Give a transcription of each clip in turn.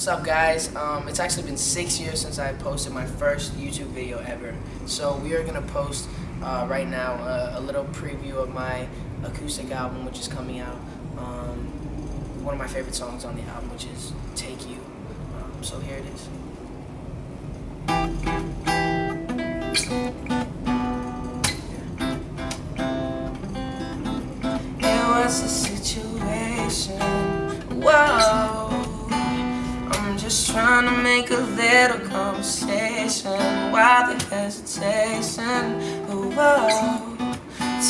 What's up guys? Um, it's actually been six years since I posted my first YouTube video ever. So we are going to post uh, right now a, a, little preview of my acoustic album which is coming out. Um, one of my favorite songs on the album which is Take You. Um, so here it is. It was just trying to make a little conversation. Why the hesitation? Oh.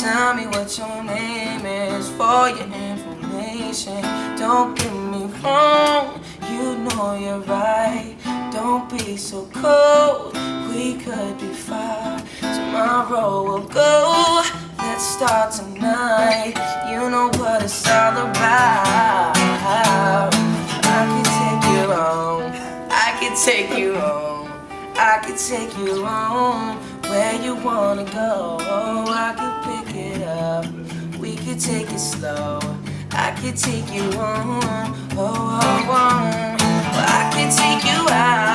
Tell me what your name is for your information. Don't get me wrong, you know you're right. Don't be so cold, we could be fine. Tomorrow we'll go, let's start tonight. You know what it's all about take you home where you wanna go. Oh, I could pick it up. We could take it slow. I could take you home. Oh, oh, oh. I could take you out.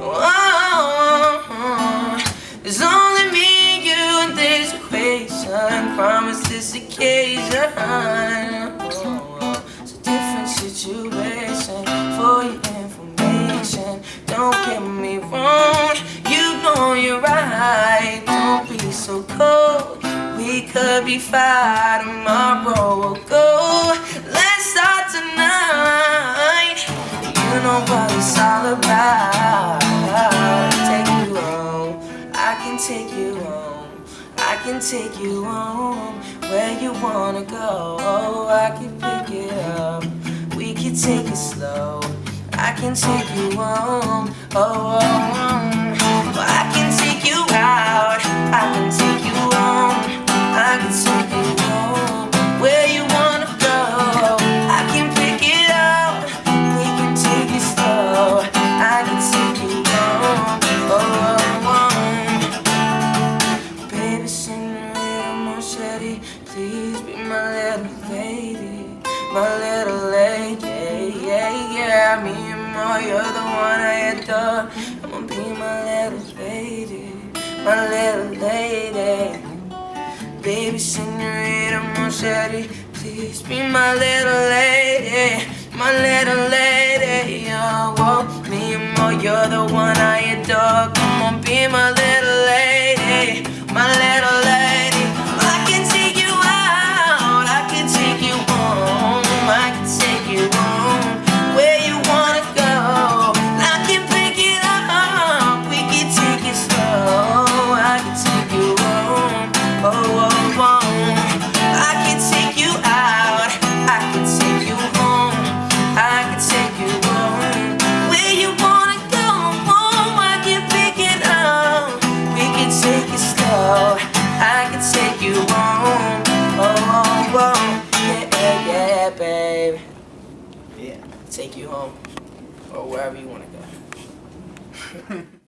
Whoa, there's only me, you, and this equation. Promise this occasion. It's a different situation for your information. Don't get me wrong, you know you're right. Don't be so cold. We could be fine tomorrow. We'll go. Know what it's all about. Take you home I can take you home. I can take you home Where you wanna go. Oh, I can pick it up. We can take it slow. I can take you home. Oh, oh, oh. My little lady My little lady Yeah, yeah Me and Ma, you're the one I adore. I'ma be my little lady My little lady. Baby, senorita Marchetti Please be my little lady My little lady. Oh, whoa. Me and Mo, you're the one take you home Oh, oh, oh. Yeah, yeah, babe. Yeah, take you home Or wherever you wanna go